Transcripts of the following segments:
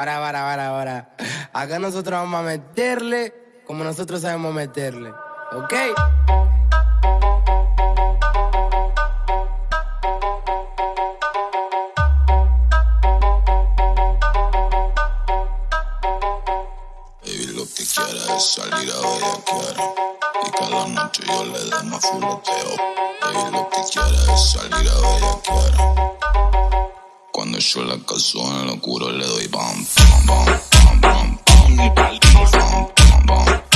Para, para, para, para. Acá nosotros vamos a meterle como nosotros sabemos meterle. ¿Ok? Baby, lo que quiere es salir a bellaquear Y cada noche yo le dé más fuleteo Baby, lo que quiere es salir a bellaquear Cuando yo la caso en locura le doy bam, bam, bam, bam, bam, bam, bam, bam, bam, bam.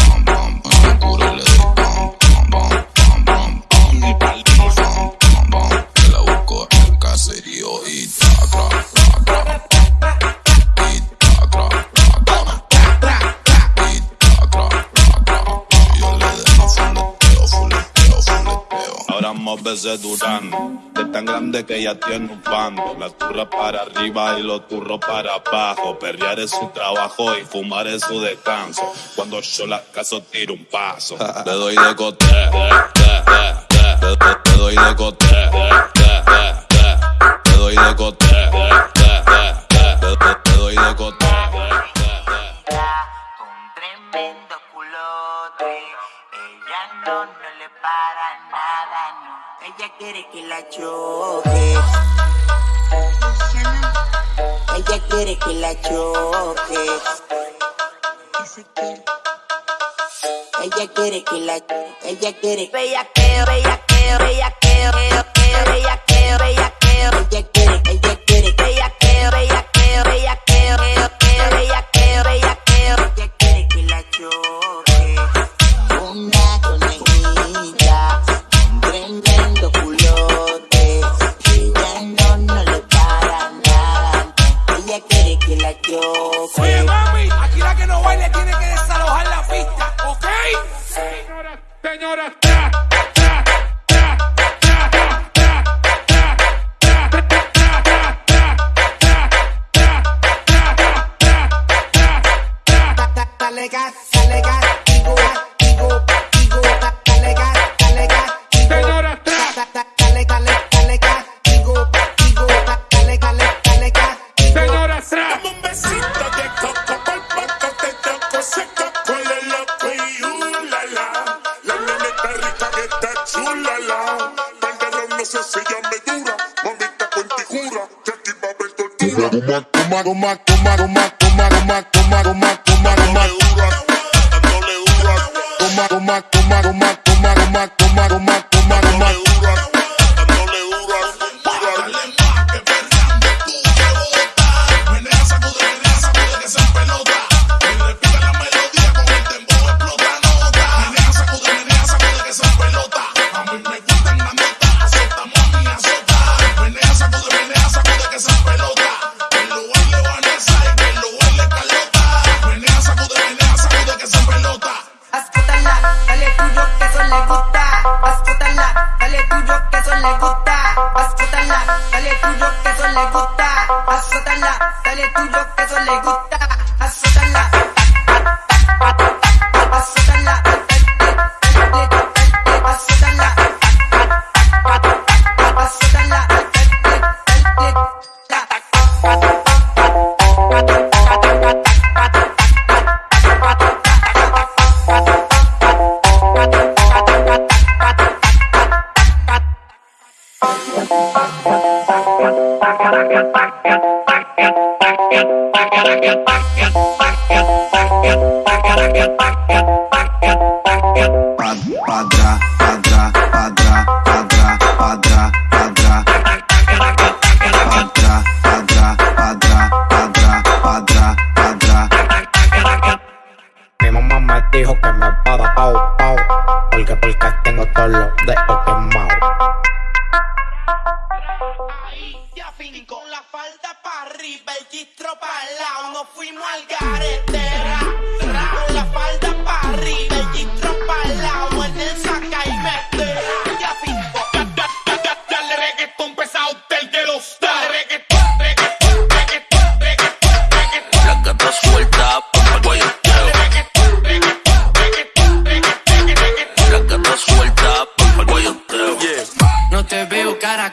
Veces durando. Es tan grande que ya tiene un bando. La turra para arriba y los turros para abajo. Perrear es su trabajo y fumar es su descanso. Cuando yo la caso tiro un paso. Le doy de cote, le doy de cote, le doy de cote, Ella quiere que la choque. Ella quiere que la choque. Ella quiere que la ella quiere bella que bella que bella que bella que bella que bella que ella quiere ella Toma, toma, toma, toma, toma, toma, toma, toma, toma, toma, toma, toma, toma, toma, toma, toma, toma, toma, toma, No toma. Dijo que me va a dar pau, pau Porque, porque tengo todos los dedos quemados Con la falda para arriba, el gistro para lado, nos fuimos al garete.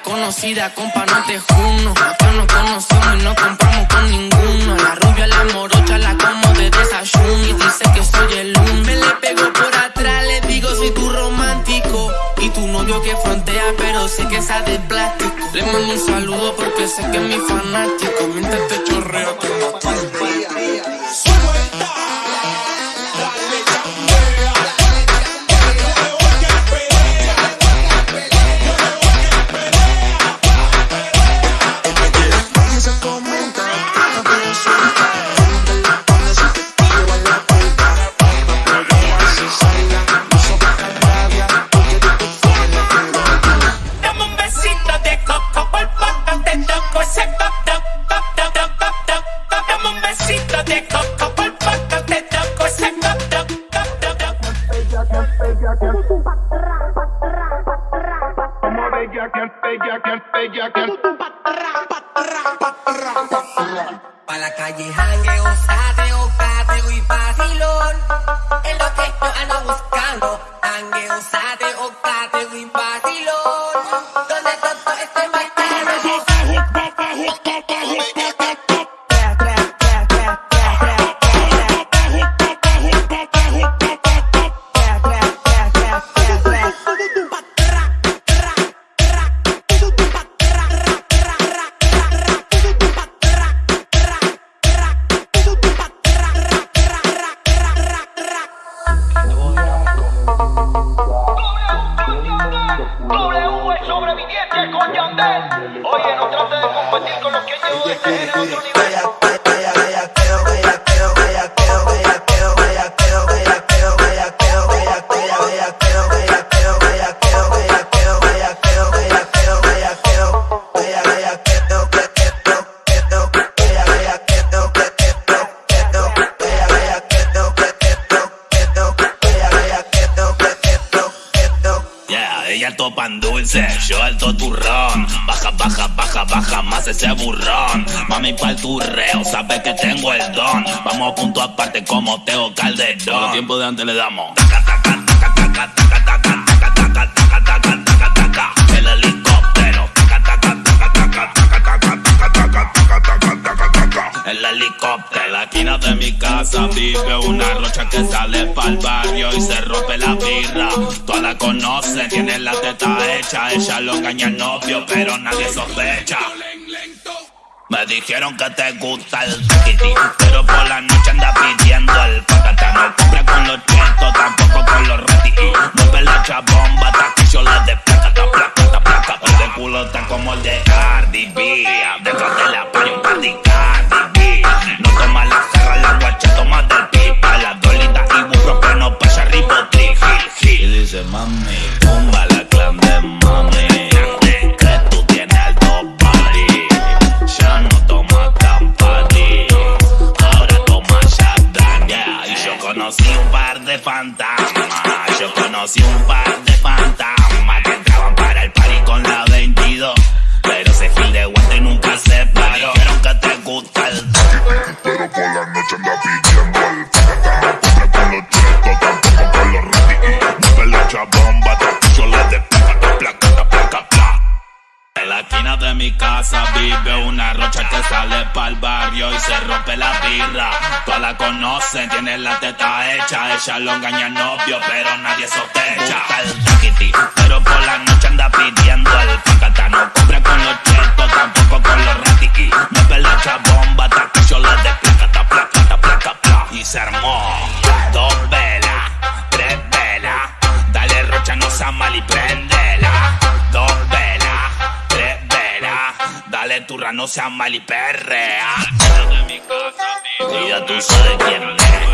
conocida, compa, no te juno. Yo no conocimos y no compramos con ninguno. La rubia, la morocha, la como de desayuno. Y dice que soy el uno. Me le pego por atrás, le digo, soy tu romántico. Y tu novio que frontea, pero sé que esa de plástico. Le mando un saludo porque sé que es mi fanático. Mientras te chorreo, te Pa' la calle jangueo, sateo, cateo y vacilón. Es lo que yo ando buscando. Jangueo, sateo, cateo y Good, good. Yeah, ella topan dulce, yo alto turrón. Baja, baja, baja, baja más ese burrón. Mami pa'l turreo, sabe que tengo el don. Vamos a punto aparte como Teo Calderón. Todo el tiempo de antes le damos. Taca, taca, taca, El helicóptero. En la esquina de mi casa vive una rocha que sale pa'l barrio y se rompe la birra. Todas la conocen, tiene la teta hecha. Ella lo engaña al novio, pero nadie sospecha. Me dijeron que te gusta el tiquiti, pero por la noche anda pidiendo el patata. No compra con los chetos, tampoco con los rati. Mueve la chabomba hasta que yo le dé placata, placata, placata. El de culo está como el de Cardi B. La pidiendo el patata. No compra con los chetos, tampoco con los rati. Mueve la chabomba yo le dé placata, placata, placa, pla. En la esquina de mi casa vive una rocha que sale pa'l barrio y se rompe la birra. Todas la conocen, tiene la teta hecha. Ella lo engaña al novio, pero nadie sospecha. El pero por la noche anda pidiendo el pacata. No compra con los chetos, tampoco con los rati. Mueve la chabomba hasta que yo se armó dos velas, tres velas. Dale rocha, no sea mal y préndela. Dos velas, tres velas. Dale turra, no sea mal y perrea. Y ya tú sabes quién es.